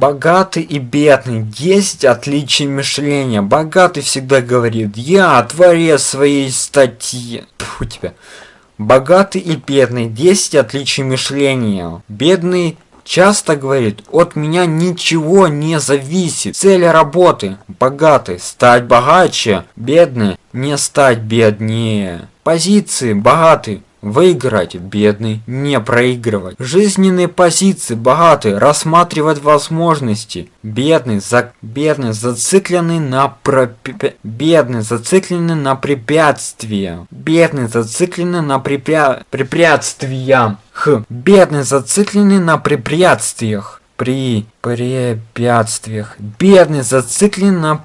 Богатый и бедный. 10 отличий мышления. Богатый всегда говорит, я творец своей статьи. Фу тебя. Богатый и бедный. 10 отличий мышления. Бедный часто говорит, от меня ничего не зависит. Цель работы. Богатый. Стать богаче. Бедный. Не стать беднее. Позиции. Богатый. Выиграть, бедный, не проигрывать. Жизненные позиции, богатый, рассматривать возможности. Бедный, за... бедный, зацикленный на про... бедный, зацикленный на препятствия. Бедный, зацикленный на препя... препятствия. Х. Бедный, зацикленный на препятствиях. При препятствиях. Бедный, зациклен на...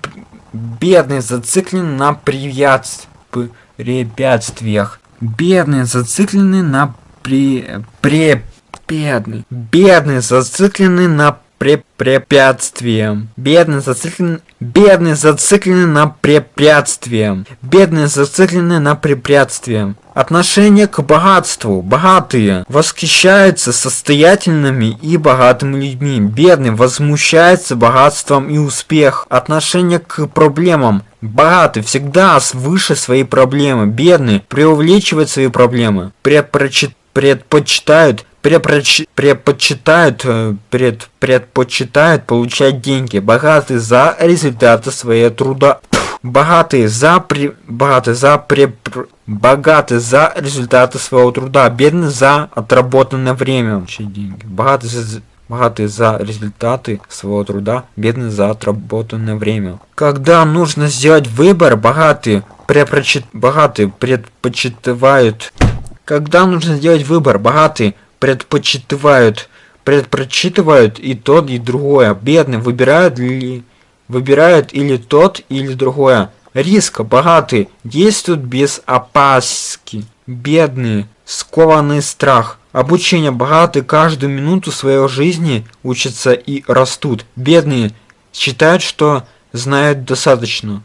Бедный, зациклен на препятствиях. Бедный, зацикленный на при... пре... Бедный. Бедный, зацикленный на пре... препятствием. Бедный, зацикленный... Бедный, зацикленный на препятствием. Бедный, зацикленный на препятствием. Отношение к богатству. Богатые восхищаются состоятельными и богатыми людьми. Бедный возмущается богатством и успех. Отношение к проблемам. Богатый всегда выше своей проблемы. Бедный преувеличивает свои проблемы. Предпочитает предпочитают предпочитают э, пред... предпочитают получать деньги богатые за результаты своего труда богатые за при богатые за при богатые за результаты своего труда бедные за отработанное время деньги богатые за богатые за результаты своего труда, бедные за отработанное время. Когда нужно сделать выбор, богатые, препрочит... богатые предпочитают... Когда нужно сделать выбор, богатые предпочитают предпочитывают и тот, и другое. Бедные выбирают ли выбирают или тот, или другое. Риск богатые действуют без опаски. Бедные скованный страх. Обучение богатые каждую минуту своей жизни учатся и растут. Бедные считают, что знают достаточно.